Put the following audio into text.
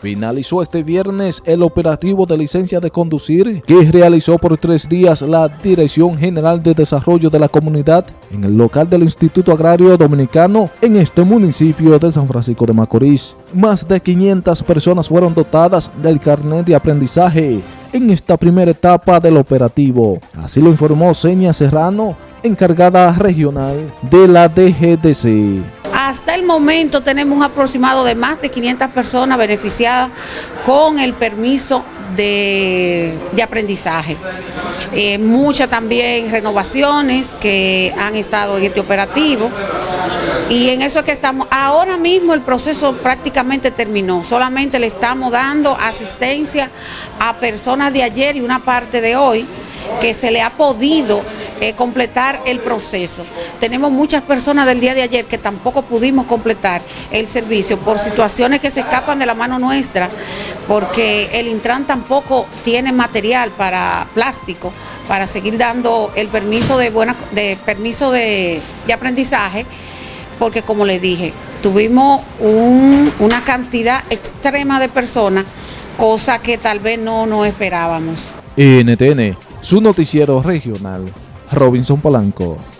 Finalizó este viernes el operativo de licencia de conducir que realizó por tres días la Dirección General de Desarrollo de la Comunidad en el local del Instituto Agrario Dominicano en este municipio de San Francisco de Macorís. Más de 500 personas fueron dotadas del carnet de aprendizaje en esta primera etapa del operativo. Así lo informó Seña Serrano, encargada regional de la DGDC. Hasta el momento tenemos un aproximado de más de 500 personas beneficiadas con el permiso de, aprendizaje. Eh, muchas también renovaciones que han estado en este operativo y en eso es que estamos. Ahora mismo el proceso prácticamente terminó, solamente le estamos dando asistencia a personas de ayer y una parte de hoy que se le ha podido eh, completar el proceso. Tenemos muchas personas del día de ayer que tampoco pudimos completar el servicio por situaciones que se escapan de la mano nuestra, porque el Intran tampoco tiene material para plástico para seguir dando el permiso de buena de permiso de, aprendizaje, porque como les dije, tuvimos una cantidad extrema de personas, cosa que tal vez no nos esperábamos. NTN, su noticiero regional. Robinson Polanco.